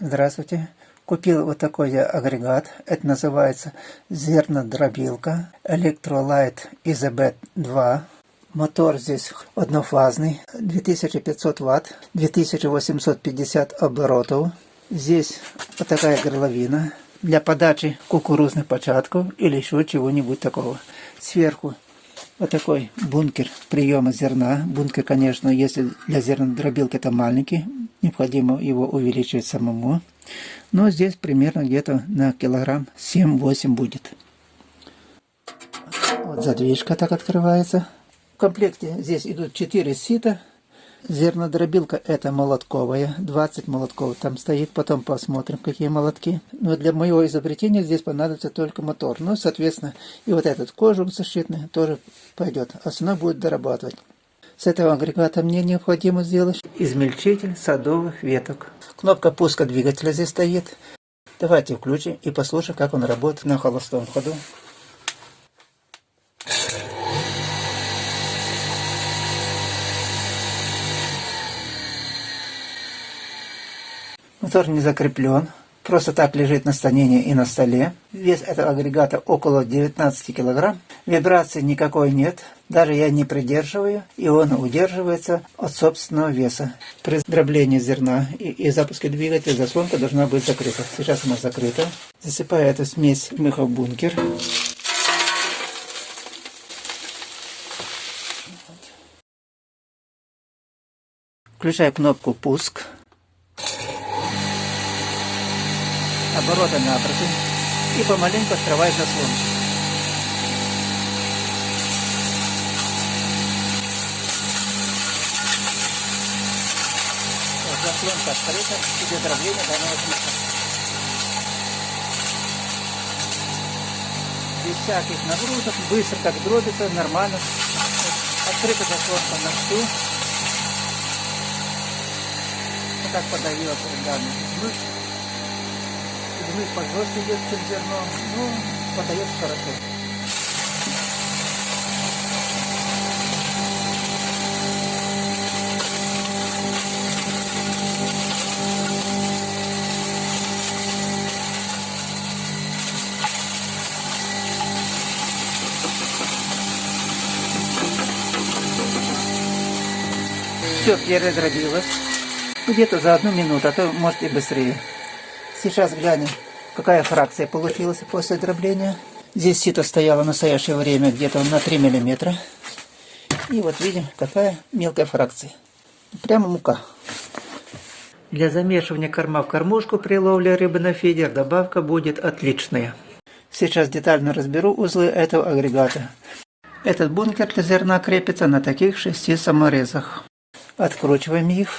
Здравствуйте. Купил вот такой я агрегат. Это называется зернодробилка Electrolite Isabet 2. Мотор здесь однофазный, 2500 ватт, 2850 оборотов. Здесь вот такая горловина для подачи кукурузных початков или еще чего-нибудь такого. Сверху вот такой бункер приема зерна. Бункер, конечно, если для зернодробилки это маленький, необходимо его увеличивать самому. Но здесь примерно где-то на килограмм 7-8 будет. Вот задвижка так открывается. В комплекте здесь идут 4 сита. Зернодробилка это молотковая, 20 молотков там стоит, потом посмотрим, какие молотки. Но для моего изобретения здесь понадобится только мотор. Ну, соответственно, и вот этот кожух защитный тоже пойдет. Основной будет дорабатывать. С этого агрегата мне необходимо сделать измельчитель садовых веток. Кнопка пуска двигателя здесь стоит. Давайте включим и послушаем, как он работает на холостом ходу. Мотор не закреплен, просто так лежит на станине и на столе. Вес этого агрегата около 19 кг. Вибрации никакой нет, даже я не придерживаю, и он удерживается от собственного веса. При дроблении зерна и, и запуске двигателя заслонка должна быть закрыта. Сейчас она закрыта. Засыпаю эту смесь в бункер. Включаю кнопку «Пуск». Обороты напротив. И помаленьку открываю заслонку. заслонка открыта, идет дробление данного диска. Без всяких нагрузок, быстро как дробится, нормально. Открыта заслонка на всю. Вот так подавила данный взмыв. Взмыв пожестче идет, чем зерно, но ну, подается хорошо. Все передробилось. Где-то за одну минуту, а то может и быстрее. Сейчас глянем, какая фракция получилась после дробления. Здесь сито стояло в настоящее время где-то на 3 миллиметра. И вот видим, какая мелкая фракция. Прямо мука. Для замешивания корма в кормушку при ловле рыбы на фидер добавка будет отличная. Сейчас детально разберу узлы этого агрегата. Этот бункер для зерна крепится на таких шести саморезах. Откручиваем их.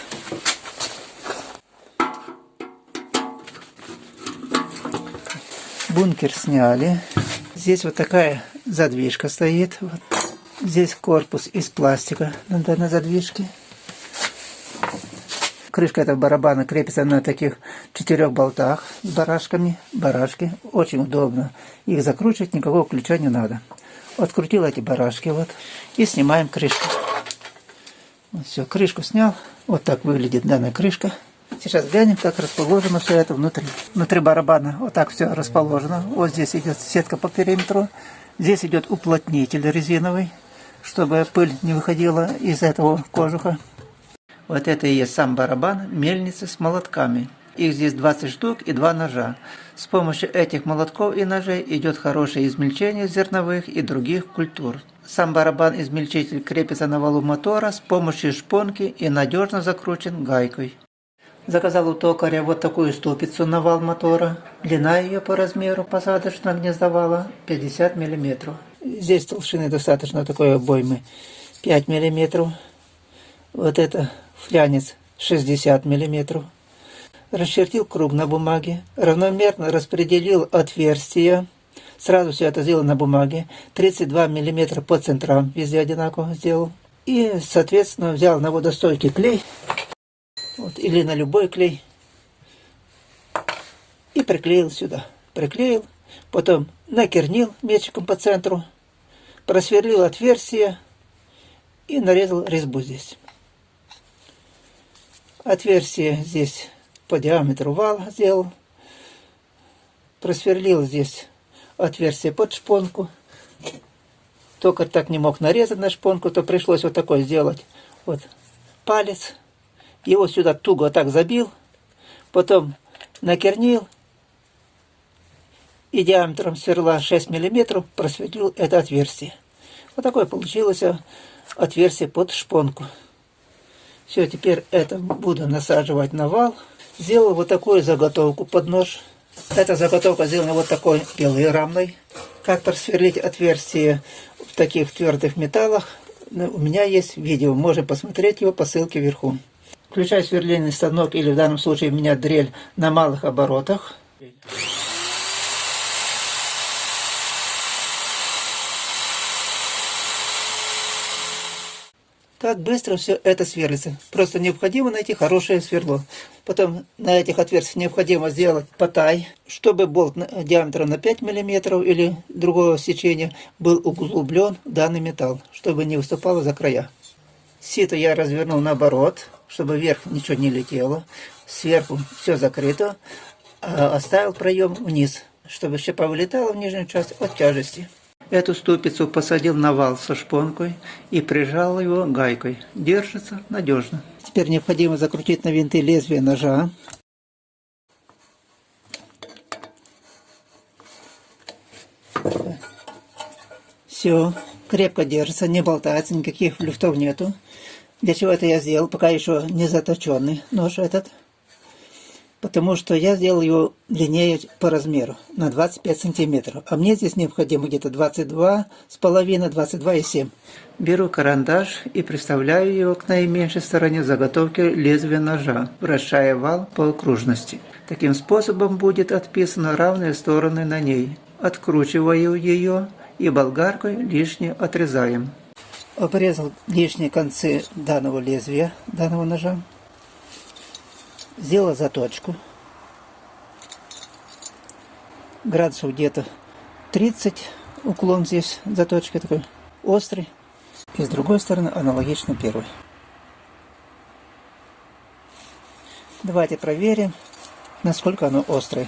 Бункер сняли. Здесь вот такая задвижка стоит. Вот. Здесь корпус из пластика на данной задвижке. Крышка этого барабана крепится на таких четырех болтах с барашками. Барашки. Очень удобно. Их закручивать никакого ключа не надо. Открутил эти барашки вот. И снимаем крышку. Вот все, крышку снял. Вот так выглядит данная крышка. Сейчас глянем, как расположено все это внутри. Внутри барабана вот так все расположено. Вот здесь идет сетка по периметру. Здесь идет уплотнитель резиновый, чтобы пыль не выходила из этого кожуха. Вот это и есть сам барабан, мельница с молотками. Их здесь 20 штук и два ножа. С помощью этих молотков и ножей идет хорошее измельчение зерновых и других культур. Сам барабан-измельчитель крепится на валу мотора с помощью шпонки и надежно закручен гайкой. Заказал у токаря вот такую ступицу на вал мотора. Длина ее по размеру посадочного гнездовала 50 мм. Здесь толщины достаточно такой обоймы 5 мм. Вот это флянец 60 мм. Расчертил круг на бумаге, равномерно распределил отверстия Сразу все это сделал на бумаге. 32 мм по центрам везде одинаково сделал. И, соответственно, взял на водостойкий клей. Вот, или на любой клей. И приклеил сюда. Приклеил. Потом накернил мечиком по центру. Просверлил отверстие. И нарезал резьбу здесь. Отверстие здесь по диаметру вал сделал. Просверлил здесь отверстие под шпонку. Только так не мог нарезать на шпонку, то пришлось вот такой сделать. Вот палец. Его сюда туго так забил. Потом накернил. И диаметром сверла 6 миллиметров просветлил это отверстие. Вот такое получилось отверстие под шпонку. Все, теперь это буду насаживать на вал. Сделал вот такую заготовку под нож. Эта заготовка сделана вот такой белой рамной. Как просверлить отверстие в таких твердых металлах, ну, у меня есть видео, можно посмотреть его по ссылке вверху. Включаю сверлильный станок или в данном случае у меня дрель на малых оборотах. Как быстро все это сверлится. Просто необходимо найти хорошее сверло. Потом на этих отверстиях необходимо сделать потай, чтобы болт диаметром на 5 мм или другого сечения был углублен данный металл, чтобы не выступало за края. Сито я развернул наоборот, чтобы вверх ничего не летело. Сверху все закрыто, а оставил проем вниз, чтобы щепа вылетала в нижнюю часть от тяжести. Эту ступицу посадил на вал со шпонкой и прижал его гайкой. Держится надежно. Теперь необходимо закрутить на винты лезвие ножа. Все, крепко держится, не болтается, никаких люфтов нету. Для чего это я сделал, пока еще не заточенный нож этот потому что я сделал его длиннее по размеру, на 25 сантиметров. А мне здесь необходимо где-то 22 с половиной, 22,7. Беру карандаш и приставляю его к наименьшей стороне заготовки лезвия ножа, вращая вал по окружности. Таким способом будет отписаны равные стороны на ней. Откручиваю ее и болгаркой лишнее отрезаем. Обрезал лишние концы данного лезвия, данного ножа сделала заточку. Градусов где-то 30 уклон здесь заточка такой острый. И с другой стороны аналогично первой. Давайте проверим, насколько оно острое.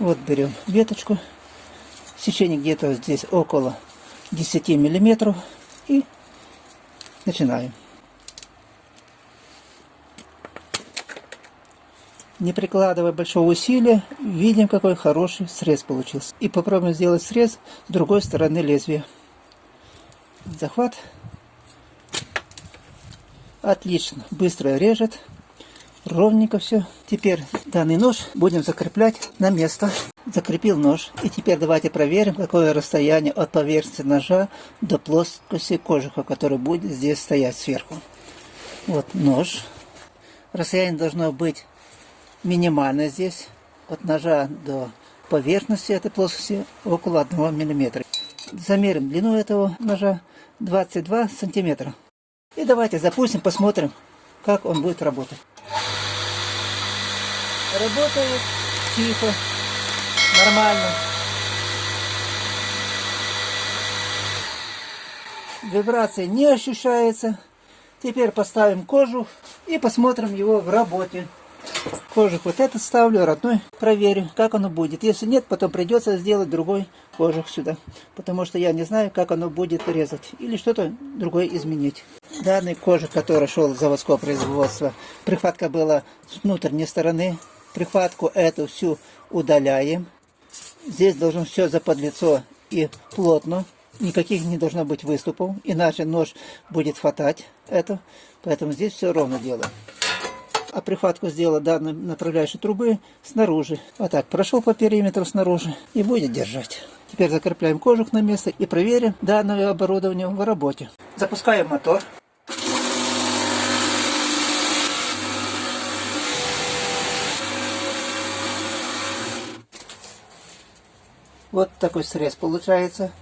Вот берем веточку. Сечение где-то здесь около 10 миллиметров. И начинаем. не прикладывая большого усилия, видим, какой хороший срез получился. И попробуем сделать срез с другой стороны лезвия. Захват. Отлично, быстро режет, ровненько все. Теперь данный нож будем закреплять на место. Закрепил нож. И теперь давайте проверим, какое расстояние от поверхности ножа до плоскости кожуха, который будет здесь стоять сверху. Вот нож. Расстояние должно быть минимально здесь, от ножа до поверхности этой плоскости около 1 мм. Замерим длину этого ножа 22 сантиметра. И давайте запустим, посмотрим, как он будет работать. Работает тихо, нормально. Вибрации не ощущается. Теперь поставим кожу и посмотрим его в работе кожух вот этот ставлю, родной проверю, как оно будет. Если нет, потом придется сделать другой кожух сюда, потому что я не знаю, как оно будет резать, или что-то другое изменить. Данный кожух, который шел с заводского производства, прихватка была с внутренней стороны, прихватку эту всю удаляем. Здесь должно все заподлицо и плотно, никаких не должно быть выступов, иначе нож будет хватать это, поэтому здесь все ровно делаем а прихватку сделал данной направляющей трубы снаружи. Вот так, прошел по периметру снаружи и будет держать. Теперь закрепляем кожух на место и проверим данное оборудование в работе. Запускаем мотор. Вот такой срез получается.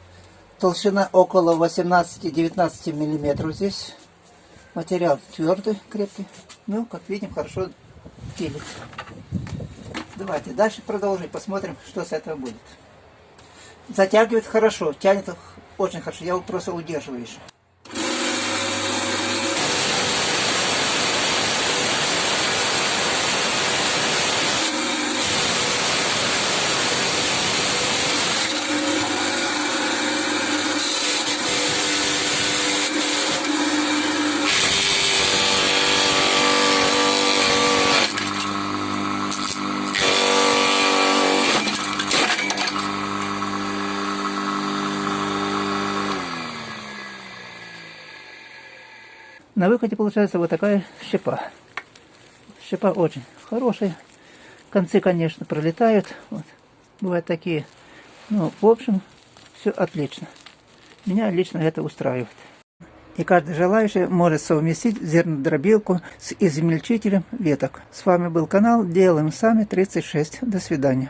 Толщина около 18-19 миллиметров здесь. Материал твердый, крепкий. Ну, как видим, хорошо пилит. Давайте дальше продолжим, посмотрим, что с этого будет. Затягивает хорошо, тянет очень хорошо. Я его просто удерживаю еще. На выходе получается вот такая щепа. Щепа очень хорошая. Концы, конечно, пролетают. Вот. Бывают такие. Ну, в общем, все отлично. Меня лично это устраивает. И каждый желающий может совместить зернодробилку с измельчителем веток. С вами был канал Делаем Сами 36. До свидания.